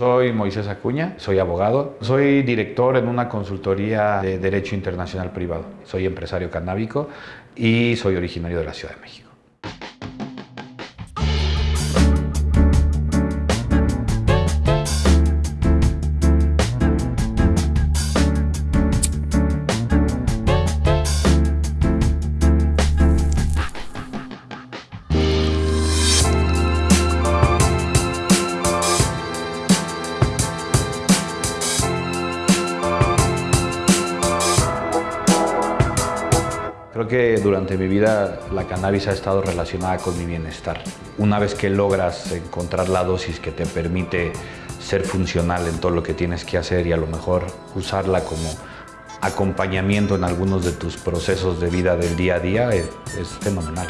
Soy Moisés Acuña, soy abogado, soy director en una consultoría de Derecho Internacional Privado, soy empresario canábico y soy originario de la Ciudad de México. Creo que durante mi vida la cannabis ha estado relacionada con mi bienestar. Una vez que logras encontrar la dosis que te permite ser funcional en todo lo que tienes que hacer y a lo mejor usarla como acompañamiento en algunos de tus procesos de vida del día a día, es, es fenomenal.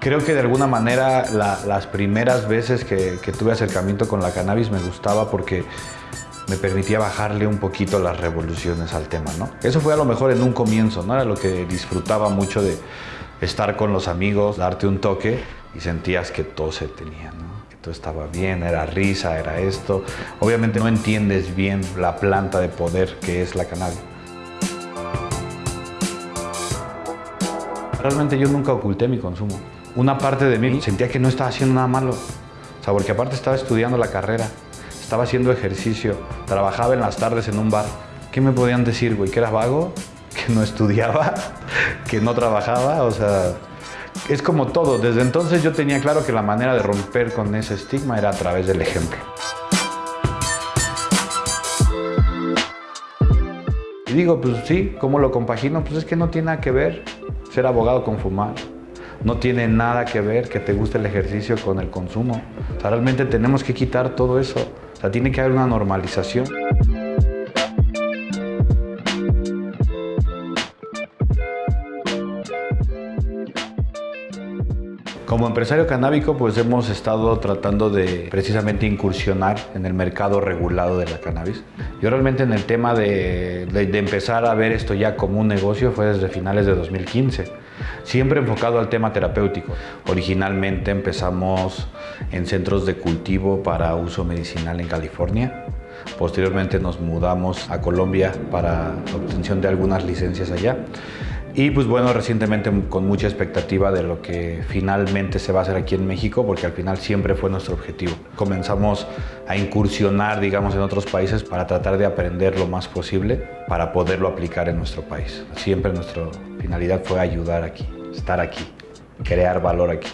Creo que de alguna manera la, las primeras veces que tuve acercamiento con la cannabis me gustaba porque me permitía bajarle un poquito las revoluciones al tema, ¿no? Eso fue a lo mejor en un comienzo, ¿no? Era lo que disfrutaba mucho de estar con los amigos, darte un toque y sentías que todo se tenía. Que todo estaba bien, era risa, era esto. Obviamente no entiendes bien la planta de poder que es la cannabis. Realmente yo nunca oculté mi consumo. Una parte de mí sentía que no estaba haciendo nada malo. O sea, porque aparte estaba estudiando la carrera estaba haciendo ejercicio, trabajaba en las tardes en un bar. ¿Qué me podían decir, güey? ¿Que era vago? ¿Que no estudiaba? ¿Que no trabajaba? O sea, es como todo. Desde entonces yo tenía claro que la manera de romper con ese estigma era a través del ejemplo. Y digo, pues sí, ¿cómo lo compagino? Pues es que no tiene nada que ver ser abogado con fumar. No tiene nada que ver que te guste el ejercicio con el consumo. O sea, realmente tenemos que quitar todo eso. O sea, tiene que haber una normalización. Como empresario canábico, pues hemos estado tratando de precisamente incursionar en el mercado regulado de la cannabis. Yo realmente en el tema de, de, de, empezar a ver esto ya como un negocio fue desde finales de 2015, siempre enfocado al tema terapéutico. Originalmente empezamos en centros de cultivo para uso medicinal en California. Posteriormente nos mudamos a Colombia para obtención de algunas licencias allá. Y pues bueno, recientemente con mucha expectativa de lo que finalmente se va a hacer aquí en México, porque al final siempre fue nuestro objetivo. Comenzamos a incursionar, digamos, en otros países para tratar de aprender lo más posible para poderlo aplicar en nuestro país. Siempre nuestra finalidad fue ayudar aquí, estar aquí, crear valor aquí.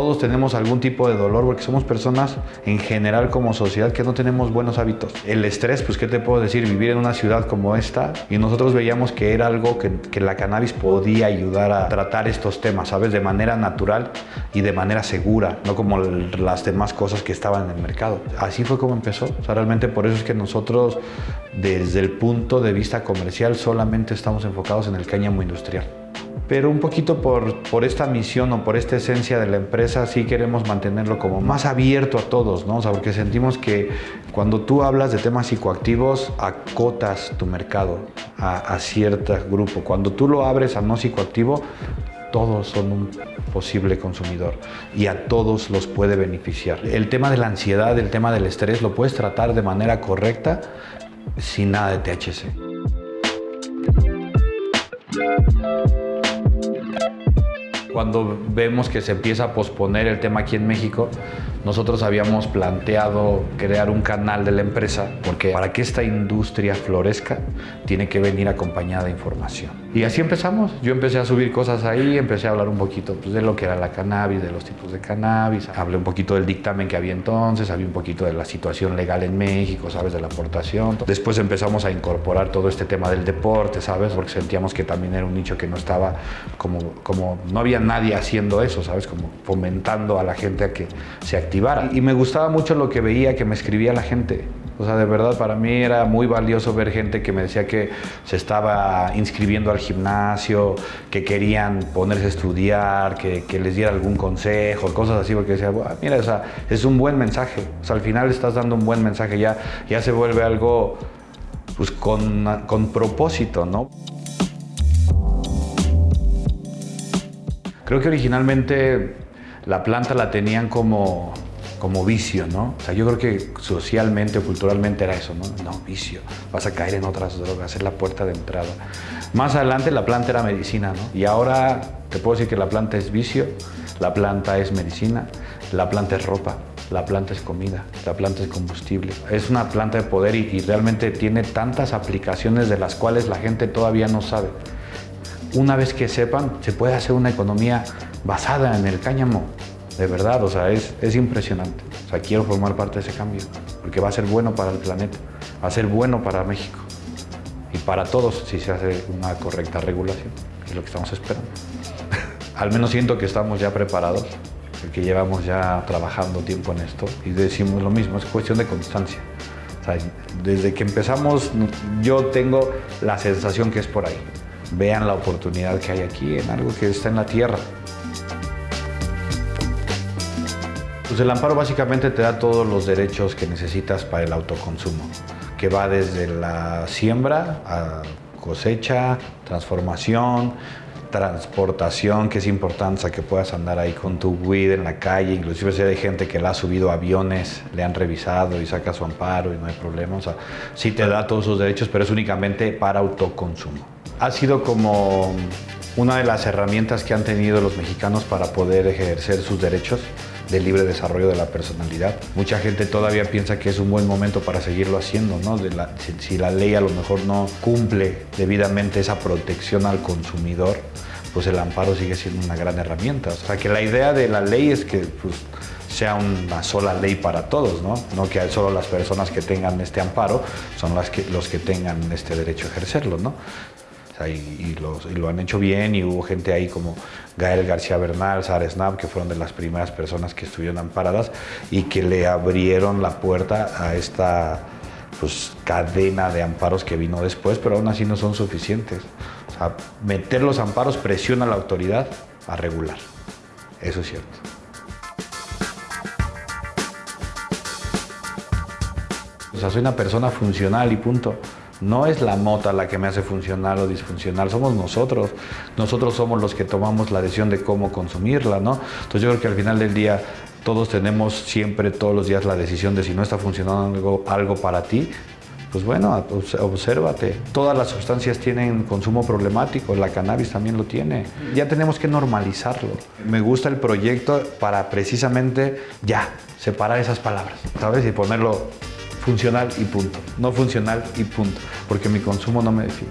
Todos tenemos algún tipo de dolor porque somos personas en general como sociedad que no tenemos buenos hábitos. El estrés, pues qué te puedo decir, vivir en una ciudad como esta y nosotros veíamos que era algo que, la cannabis podía ayudar a tratar estos temas, ¿sabes? De manera natural y de manera segura, no como las demás cosas que estaban en el mercado. Así fue como empezó. O sea, realmente por eso es que nosotros desde el punto de vista comercial solamente estamos enfocados en el cáñamo industrial pero un poquito por, por, esta misión o por esta esencia de la empresa sí queremos mantenerlo como más abierto a todos, ¿no? O sea, porque sentimos que cuando tú hablas de temas psicoactivos acotas tu mercado a, a cierto grupo. Cuando tú lo abres a no psicoactivo, todos son un posible consumidor y a todos los puede beneficiar. El tema de la ansiedad, el tema del estrés, lo puedes tratar de manera correcta sin nada de THC. Cuando vemos que se empieza a posponer el tema aquí en México, nosotros habíamos planteado crear un canal de la empresa porque para que esta industria florezca tiene que venir acompañada de información. Y así empezamos. Yo empecé a subir cosas ahí, empecé a hablar un poquito pues, de lo que era la cannabis, de los tipos de cannabis. Hablé un poquito del dictamen que había entonces, había un poquito de la situación legal en México, ¿sabes? De la aportación. Después empezamos a incorporar todo este tema del deporte, ¿sabes? Porque sentíamos que también era un nicho que no estaba como, como no había nadie haciendo eso, ¿sabes? Como fomentando a la gente a que se activara. Y me gustaba mucho lo que veía, que me escribía la gente. O sea, de verdad, para mí era muy valioso ver gente que me decía que se estaba inscribiendo al gimnasio, que querían ponerse a estudiar, que, que les diera algún consejo, cosas así, porque decía, mira, o sea, es un buen mensaje. O sea, al final estás dando un buen mensaje, ya, ya se vuelve algo pues, con, con propósito, ¿no? Creo que originalmente la planta la tenían como, como vicio, ¿no? O sea, yo creo que socialmente o culturalmente era eso, ¿no? No, vicio, vas a caer en otras drogas, es la puerta de entrada. Más adelante la planta era medicina, ¿no? Y ahora te puedo decir que la planta es vicio, la planta es medicina, la planta es ropa, la planta es comida, la planta es combustible. Es una planta de poder y, y realmente tiene tantas aplicaciones de las cuales la gente todavía no sabe. Una vez que sepan, se puede hacer una economía basada en el cáñamo, de verdad, o sea, es, es impresionante. O sea, quiero formar parte de ese cambio, porque va a ser bueno para el planeta, va a ser bueno para México y para todos si se hace una correcta regulación, es lo que estamos esperando. Al menos siento que estamos ya preparados, porque llevamos ya trabajando tiempo en esto y decimos lo mismo, es cuestión de constancia. O sea, desde que empezamos, yo tengo la sensación que es por ahí. Vean la oportunidad que hay aquí en algo que está en la tierra. El amparo básicamente te da todos los derechos que necesitas para el autoconsumo, que va desde la siembra a cosecha, transformación, transportación, que es importante, o sea, que puedas andar ahí con tu weed en la calle, inclusive si hay gente que la ha subido a aviones, le han revisado y saca su amparo y no hay problema, o sea, sí te da todos sus derechos, pero es únicamente para autoconsumo. Ha sido como una de las herramientas que han tenido los mexicanos para poder ejercer sus derechos de libre desarrollo de la personalidad. Mucha gente todavía piensa que es un buen momento para seguirlo haciendo, ¿no? Si, la ley a lo mejor no cumple debidamente esa protección al consumidor, pues el amparo sigue siendo una gran herramienta. O sea, que la idea de la ley es que pues, sea una sola ley para todos, ¿no? No que solo las personas que tengan este amparo son las que, los que tengan este derecho a ejercerlo, ¿no? Y, lo han hecho bien y hubo gente ahí como Gael García Bernal, Sara Snap, que fueron de las primeras personas que estuvieron amparadas y que le abrieron la puerta a esta pues, cadena de amparos que vino después, pero aún así no son suficientes. O sea, meter los amparos presiona a la autoridad a regular. Eso es cierto. O sea, soy una persona funcional y punto. No es la mota la que me hace funcional o disfuncional, somos nosotros. Nosotros somos los que tomamos la decisión de cómo consumirla, ¿no? Entonces yo creo que al final del día todos tenemos siempre, todos los días, la decisión de si no está funcionando algo, algo para ti, pues bueno, obsérvate. Todas las sustancias tienen consumo problemático, la cannabis también lo tiene. Ya tenemos que normalizarlo. Me gusta el proyecto para precisamente ya separar esas palabras, ¿sabes? Y ponerlo funcional y punto. No funcional y punto, porque mi consumo no me define.